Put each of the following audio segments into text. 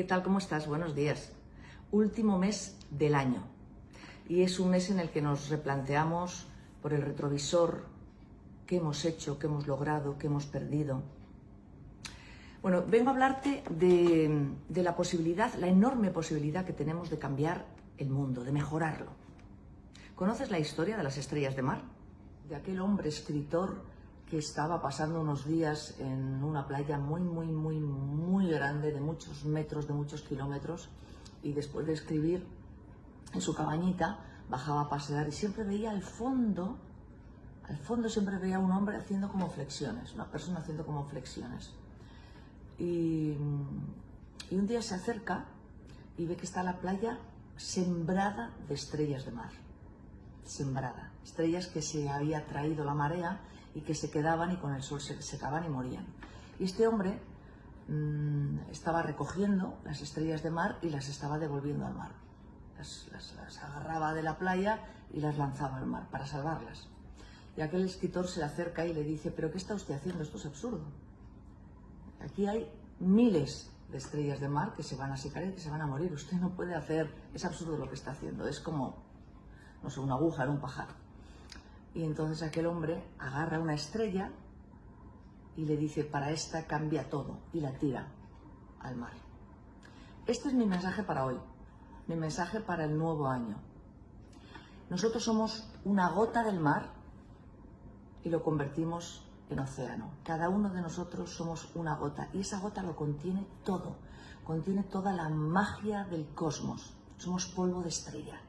¿Qué tal? ¿Cómo estás? Buenos días. Último mes del año. Y es un mes en el que nos replanteamos por el retrovisor qué hemos hecho, qué hemos logrado, qué hemos perdido. Bueno, vengo a hablarte de, de la posibilidad, la enorme posibilidad que tenemos de cambiar el mundo, de mejorarlo. ¿Conoces la historia de las estrellas de mar? De aquel hombre escritor que estaba pasando unos días en una playa muy, muy, muy, muy grande, de muchos metros, de muchos kilómetros, y después de escribir en su cabañita, bajaba a pasear y siempre veía al fondo, al fondo siempre veía un hombre haciendo como flexiones, una persona haciendo como flexiones. Y, y un día se acerca y ve que está la playa sembrada de estrellas de mar, sembrada, estrellas que se había traído la marea y que se quedaban y con el sol se secaban y morían. Y este hombre mmm, estaba recogiendo las estrellas de mar y las estaba devolviendo al mar. Las, las, las, agarraba de la playa y las lanzaba al mar para salvarlas. Y aquel escritor se le acerca y le dice, pero ¿qué está usted haciendo? Esto es absurdo. Aquí hay miles de estrellas de mar que se van a secar y que se van a morir. Usted no puede hacer, es absurdo lo que está haciendo. Es como, no sé, una aguja en un pajar. Y entonces aquel hombre agarra una estrella y le dice, para esta cambia todo, y la tira al mar. Este es mi mensaje para hoy, mi mensaje para el nuevo año. Nosotros somos una gota del mar y lo convertimos en océano. Cada uno de nosotros somos una gota y esa gota lo contiene todo, contiene toda la magia del cosmos. Somos polvo de estrella.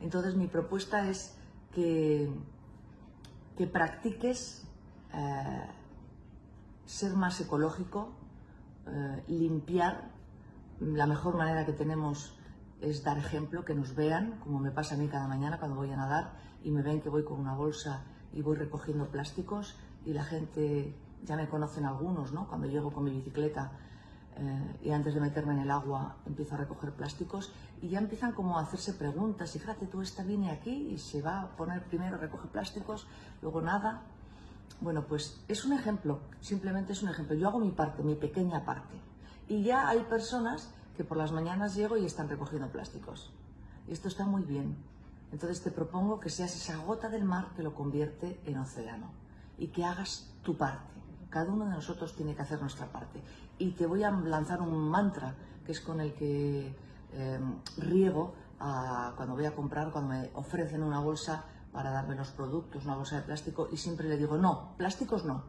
Entonces mi propuesta es que, que practiques eh, ser más ecológico, eh, limpiar. La mejor manera que tenemos es dar ejemplo, que nos vean, como me pasa a mí cada mañana cuando voy a nadar y me ven que voy con una bolsa y voy recogiendo plásticos y la gente, ya me conocen algunos, ¿no? Cuando llego con mi bicicleta eh, y antes de meterme en el agua empiezo a recoger plásticos y ya empiezan como a hacerse preguntas y fíjate tú esta viene aquí y se va a poner primero recoge plásticos, luego nada. Bueno, pues es un ejemplo, simplemente es un ejemplo. Yo hago mi parte, mi pequeña parte. Y ya hay personas que por las mañanas llego y están recogiendo plásticos. Y esto está muy bien. Entonces te propongo que seas esa gota del mar que lo convierte en océano y que hagas tu parte. Cada uno de nosotros tiene que hacer nuestra parte. Y te voy a lanzar un mantra que es con el que eh, riego a, cuando voy a comprar, cuando me ofrecen una bolsa para darme los productos, una bolsa de plástico, y siempre le digo, no, plásticos no.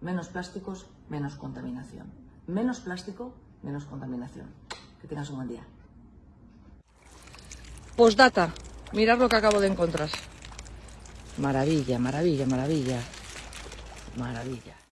Menos plásticos, menos contaminación. Menos plástico, menos contaminación. Que tengas un buen día. Postdata. Mirad lo que acabo de encontrar. Maravilla, maravilla, maravilla. Maravilla.